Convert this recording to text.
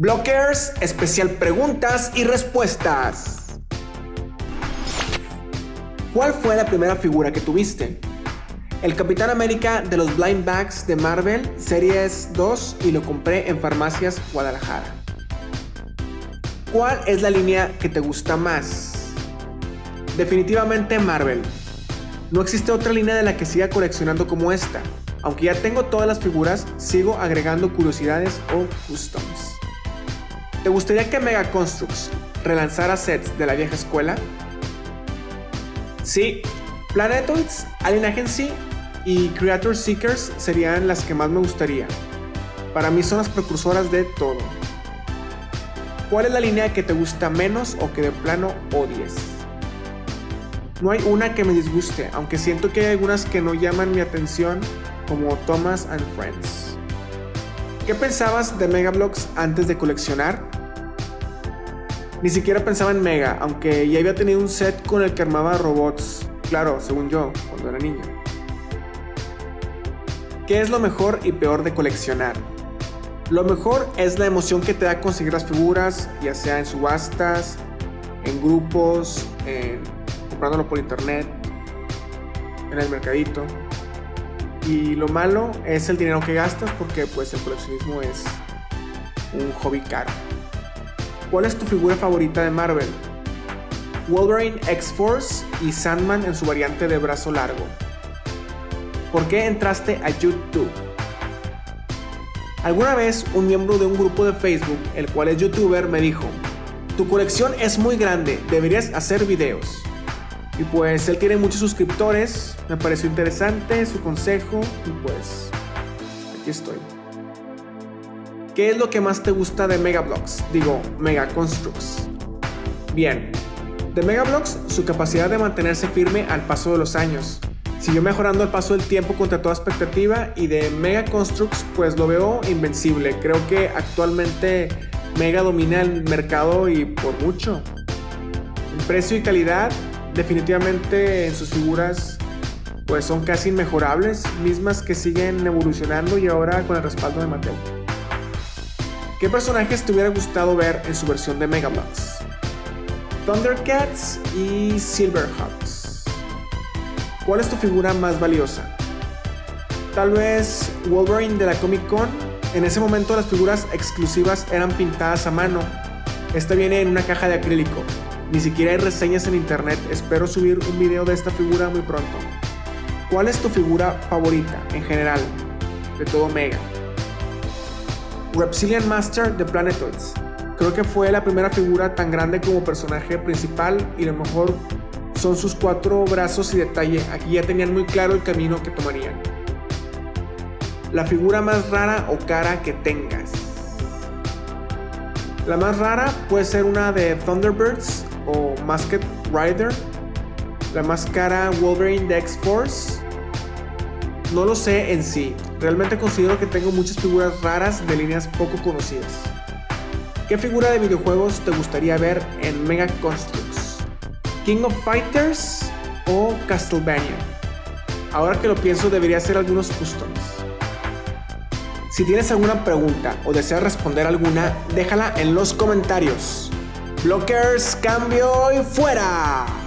Blockers, especial preguntas y respuestas. ¿Cuál fue la primera figura que tuviste? El Capitán América de los Blind Bags de Marvel Series 2 y lo compré en Farmacias Guadalajara. ¿Cuál es la línea que te gusta más? Definitivamente Marvel. No existe otra línea de la que siga coleccionando como esta. Aunque ya tengo todas las figuras, sigo agregando curiosidades o customs. ¿Te gustaría que Mega Constructs relanzara sets de la vieja escuela? Sí, Planetoids, Alien Agency y Creator Seekers serían las que más me gustaría. Para mí son las precursoras de todo. ¿Cuál es la línea que te gusta menos o que de plano odies? No hay una que me disguste, aunque siento que hay algunas que no llaman mi atención como Thomas and Friends. ¿Qué pensabas de Mega Bloks antes de coleccionar? Ni siquiera pensaba en Mega, aunque ya había tenido un set con el que armaba robots, claro, según yo, cuando era niño. ¿Qué es lo mejor y peor de coleccionar? Lo mejor es la emoción que te da conseguir las figuras, ya sea en subastas, en grupos, comprándolo por internet, en el mercadito. Y lo malo es el dinero que gastas porque pues el coleccionismo es un hobby caro. ¿Cuál es tu figura favorita de Marvel? Wolverine X-Force y Sandman en su variante de brazo largo. ¿Por qué entraste a YouTube? Alguna vez un miembro de un grupo de Facebook, el cual es youtuber, me dijo, tu colección es muy grande, deberías hacer videos. Y pues él tiene muchos suscriptores, me pareció interesante su consejo y pues aquí estoy. ¿Qué es lo que más te gusta de Megablocks? Digo, Mega Constructs. Bien, de Megablocks su capacidad de mantenerse firme al paso de los años. Siguió mejorando al paso del tiempo contra toda expectativa y de Mega Constructs pues lo veo invencible. Creo que actualmente Mega domina el mercado y por mucho. En precio y calidad definitivamente en sus figuras pues son casi inmejorables, mismas que siguen evolucionando y ahora con el respaldo de Mattel. ¿Qué personajes te hubiera gustado ver en su versión de Megablocks? Thundercats y Silverhawks. ¿Cuál es tu figura más valiosa? Tal vez Wolverine de la Comic Con. En ese momento las figuras exclusivas eran pintadas a mano. Esta viene en una caja de acrílico. Ni siquiera hay reseñas en internet, espero subir un video de esta figura muy pronto. ¿Cuál es tu figura favorita en general de todo Mega? Reptilian Master de Planetoids. Creo que fue la primera figura tan grande como personaje principal y lo mejor son sus cuatro brazos y detalle. Aquí ya tenían muy claro el camino que tomarían. La figura más rara o cara que tengas. La más rara puede ser una de Thunderbirds o Rider, la más cara Wolverine de X-Force. No lo sé en sí, realmente considero que tengo muchas figuras raras de líneas poco conocidas. ¿Qué figura de videojuegos te gustaría ver en Mega Constructs? ¿King of Fighters o Castlevania? Ahora que lo pienso debería ser algunos customs. Si tienes alguna pregunta o deseas responder alguna, déjala en los comentarios. Blockers, cambio y fuera.